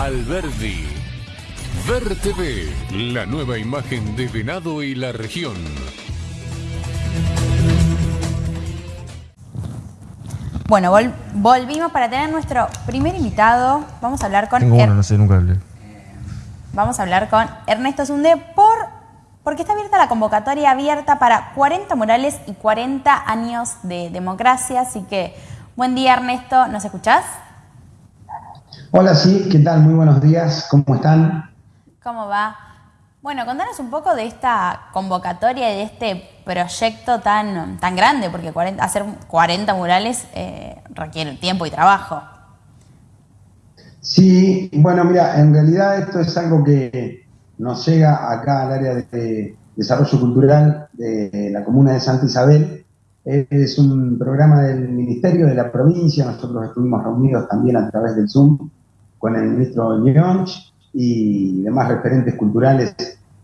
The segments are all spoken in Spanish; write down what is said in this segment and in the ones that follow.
Alberdi. Ver TV, la nueva imagen de Venado y la región. Bueno, volvimos para tener nuestro primer invitado. Vamos a hablar con... Tengo uno, no sé, nunca hablé. Vamos a hablar con Ernesto Zunde por, porque está abierta la convocatoria abierta para 40 murales y 40 años de democracia. Así que, buen día Ernesto, ¿nos escuchás? Hola, sí, ¿qué tal? Muy buenos días, ¿cómo están? ¿Cómo va? Bueno, contanos un poco de esta convocatoria y de este proyecto tan, tan grande, porque hacer 40 murales eh, requiere tiempo y trabajo. Sí, bueno, mira, en realidad esto es algo que nos llega acá al área de desarrollo cultural de la comuna de Santa Isabel. Es un programa del Ministerio de la provincia, nosotros estuvimos reunidos también a través del Zoom con el ministro Nyonch y demás referentes culturales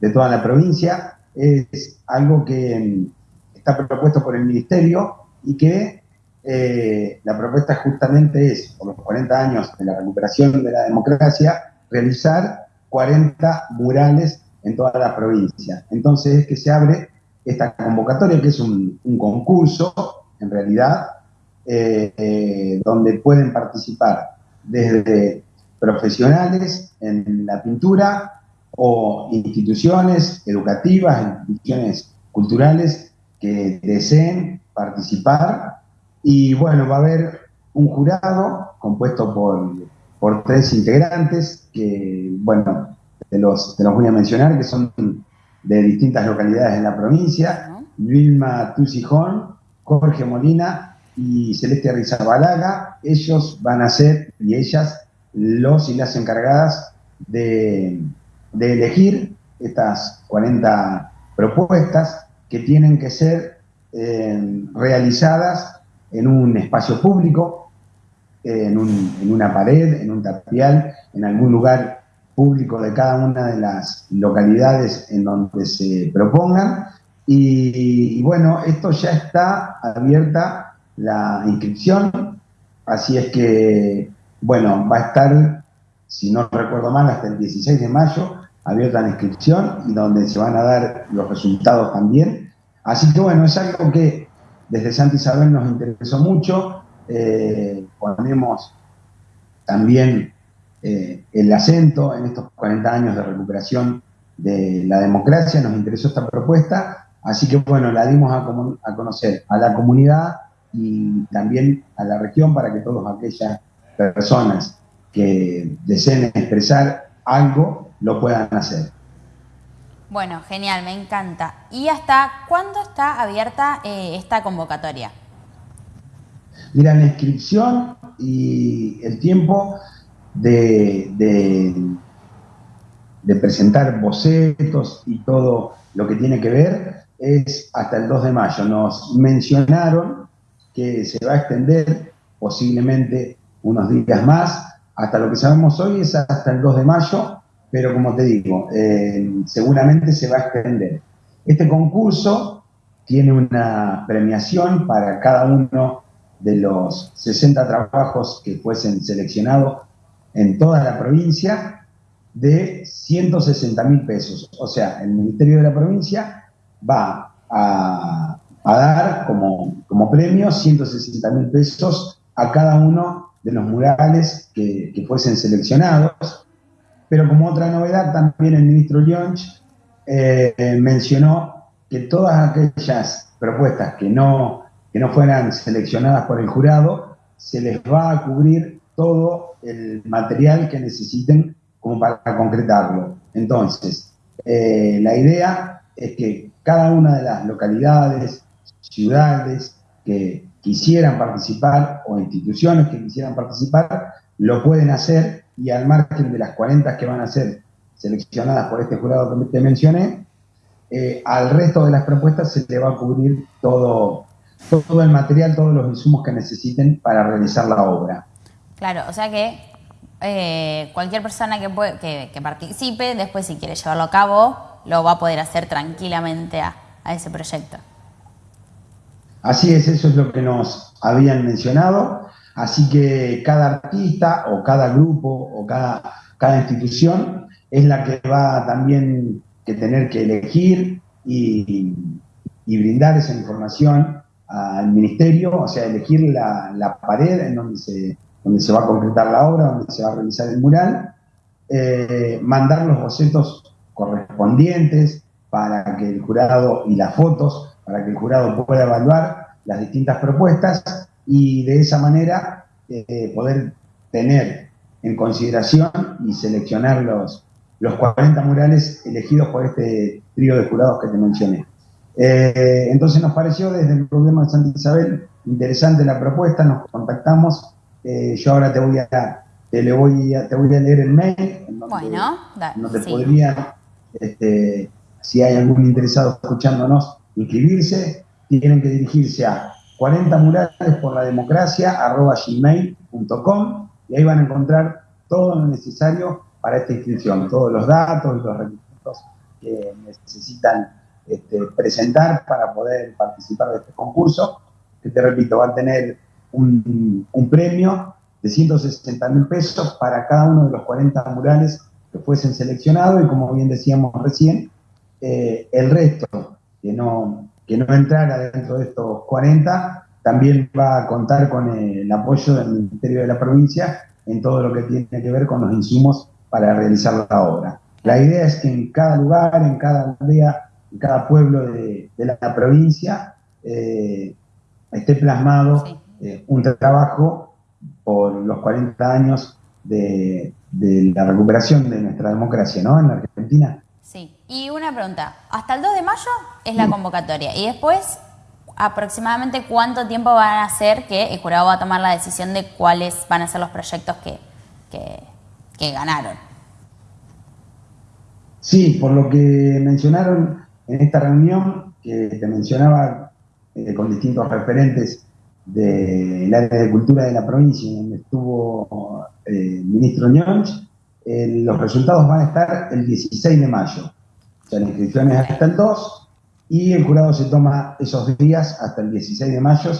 de toda la provincia. Es algo que mm, está propuesto por el Ministerio y que eh, la propuesta justamente es, por los 40 años de la recuperación de la democracia, realizar 40 murales en toda la provincia. Entonces es que se abre esta convocatoria, que es un, concurso, en realidad, eh, eh, donde pueden participar desde profesionales en la pintura o instituciones educativas, instituciones culturales que deseen participar. Y bueno, va a haber un jurado compuesto por, por tres integrantes que, bueno, te los, te los voy a mencionar, que son de distintas localidades de la provincia. Vilma Tusijón, Jorge Molina y Celeste Rizabalaga. Ellos van a ser, y ellas, los y las encargadas de, elegir estas 40 propuestas que tienen que ser eh, realizadas en un espacio público, en, una pared, en un tapial, en algún lugar público de cada una de las localidades en donde se propongan. y, bueno, esto ya está abierta la inscripción, así es que bueno, va a estar, si no recuerdo mal, hasta el 16 de mayo abierta la inscripción y donde se van a dar los resultados también. Así que bueno, es algo que desde Santa Isabel nos interesó mucho. Eh, ponemos también eh, el acento en estos 40 años de recuperación de la democracia, nos interesó esta propuesta, así que bueno, la dimos a, a conocer a la comunidad y también a la región para que todos aquellas personas que deseen expresar algo lo puedan hacer. Bueno, genial, me encanta. ¿Y hasta cuándo está abierta eh, esta convocatoria? Mira, la inscripción y el tiempo de, de, presentar bocetos y todo lo que tiene que ver es hasta el 2 de mayo. Nos mencionaron que se va a extender posiblemente unos días más. Hasta lo que sabemos hoy es hasta el 2 de mayo, pero como te digo, eh, seguramente se va a extender. Este concurso tiene una premiación para cada uno de los 60 trabajos que fuesen seleccionados en toda la provincia de 160 mil pesos. O sea, el Ministerio de la Provincia va a, dar como, como premio 160 mil pesos a cada uno de los murales que, fuesen seleccionados. Pero como otra novedad, también el ministro Lyonch eh, mencionó que todas aquellas propuestas que no, que no fueran seleccionadas por el jurado, se les va a cubrir todo el material que necesiten como para concretarlo. Entonces, eh, la idea es que cada una de las localidades, ciudades que quisieran participar o instituciones que quisieran participar, lo pueden hacer y al margen de las 40 que van a ser seleccionadas por este jurado que te mencioné, eh, al resto de las propuestas se le va a cubrir todo, todo el material, todos los insumos que necesiten para realizar la obra. Claro, o sea que eh, cualquier persona que, que, participe, después si quiere llevarlo a cabo, lo va a poder hacer tranquilamente a ese proyecto. Así es, eso es lo que nos habían mencionado. Así que cada artista o cada grupo o cada cada institución, es la que va también que tener que elegir y, brindar esa información al ministerio, o sea, elegir la, pared en donde se, donde se va a concretar la obra, donde se va a realizar el mural, eh, mandar los bocetos correspondientes para que el jurado y las fotos, para que el jurado pueda evaluar las distintas propuestas y de esa manera eh, poder tener en consideración y seleccionar los, los 40 murales elegidos por este trío de jurados que te mencioné. Eh, entonces nos pareció desde el gobierno de Santa Isabel interesante la propuesta, nos contactamos, eh, yo ahora te voy a, te, le voy a, te voy a leer el mail, en donde, bueno, donde podrían, este, si hay algún interesado escuchándonos, inscribirse, tienen que dirigirse a 40 murales por la democracia gmail.com y ahí van a encontrar todo lo necesario para esta inscripción, todos los datos y los requisitos que necesitan este, presentar para poder participar de este concurso, que te repito, va a tener un, premio de 160 mil pesos para cada uno de los 40 murales que fuesen seleccionados y como bien decíamos recién, eh, el resto que no, que no entrara dentro de estos 40 también va a contar con el apoyo del Ministerio de la Provincia en todo lo que tiene que ver con los insumos para realizar la obra. La idea es que en cada lugar, en cada aldea, en cada pueblo de, la, provincia eh, esté plasmado eh, un trabajo por los 40 años de, de, la recuperación de nuestra democracia ¿no? en la Argentina. Sí, y una pregunta, hasta el 2 de mayo es la convocatoria y después aproximadamente cuánto tiempo van a hacer que el jurado va a tomar la decisión de cuáles van a ser los proyectos que, que, ganaron. Sí, por lo que mencionaron en esta reunión, que te mencionaba eh, con distintos referentes del área de cultura de la provincia, donde estuvo eh, el ministro Ñonch, eh, los resultados van a estar el 16 de mayo. O sea, la inscripción es hasta el 2 y el jurado se toma esos días hasta el 16 de mayo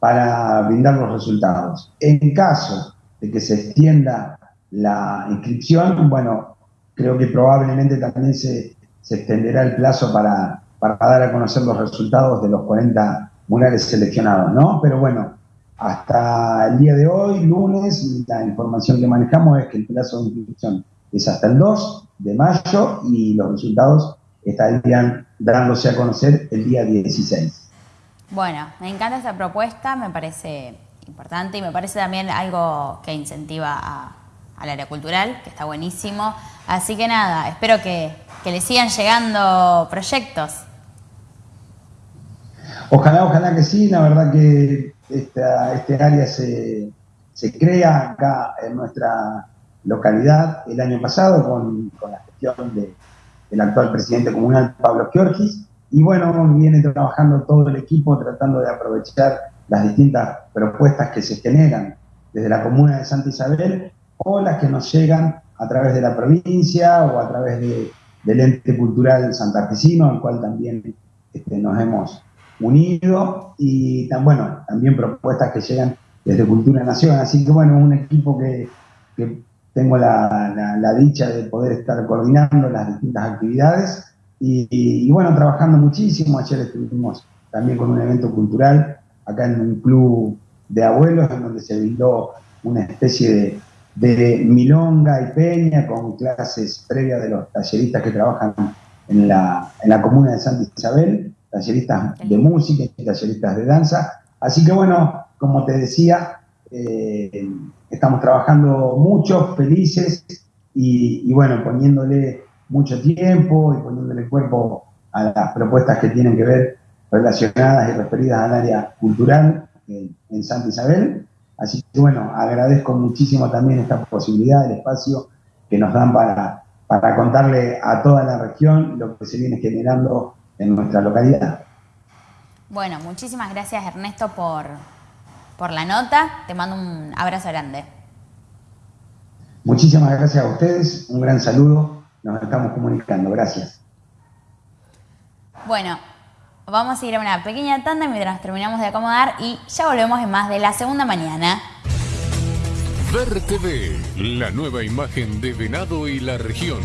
para brindar los resultados. En caso de que se extienda la inscripción, bueno, creo que probablemente también se, extenderá el plazo para, para, dar a conocer los resultados de los 40 murales seleccionados, ¿no? Pero bueno, hasta el día de hoy, lunes, la información que manejamos es que el plazo de inscripción es hasta el 2 de mayo y los resultados estarían dándose a conocer el día 16. Bueno, me encanta esta propuesta, me parece importante y me parece también algo que incentiva al área cultural, que está buenísimo. Así que nada, espero que, le sigan llegando proyectos. Ojalá, ojalá que sí, la verdad que esta, este área se, se, crea acá en nuestra localidad el año pasado con, la gestión de, el actual presidente comunal Pablo Giorgis. Y bueno, viene trabajando todo el equipo tratando de aprovechar las distintas propuestas que se generan desde la comuna de Santa Isabel o las que nos llegan a través de la provincia o a través del ente cultural santafesino, al cual también este, nos hemos unido, y bueno, también propuestas que llegan desde Cultura Nación. Así que bueno, un equipo que tengo la, dicha de poder estar coordinando las distintas actividades y, bueno, trabajando muchísimo. Ayer estuvimos también con un evento cultural acá en un club de abuelos en donde se brindó una especie de, milonga y peña con clases previas de los talleristas que trabajan en la, en la comuna de Santa Isabel, talleristas de música y talleristas de danza. Así que bueno, como te decía, eh, estamos trabajando mucho, felices y, bueno, poniéndole mucho tiempo y poniéndole cuerpo a las propuestas que tienen que ver relacionadas y referidas al área cultural en, Santa Isabel. Así que bueno, agradezco muchísimo también esta posibilidad, el espacio que nos dan para, para contarle a toda la región lo que se viene generando en nuestra localidad. Bueno, muchísimas gracias Ernesto por, por la nota. Te mando un abrazo grande. Muchísimas gracias a ustedes, un gran saludo, nos estamos comunicando, gracias. Bueno, vamos a ir a una pequeña tanda mientras terminamos de acomodar y ya volvemos en más de la segunda mañana. Ver TV, la nueva imagen de Venado y la región.